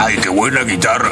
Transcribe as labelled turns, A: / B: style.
A: ¡Ay, qué buena guitarra!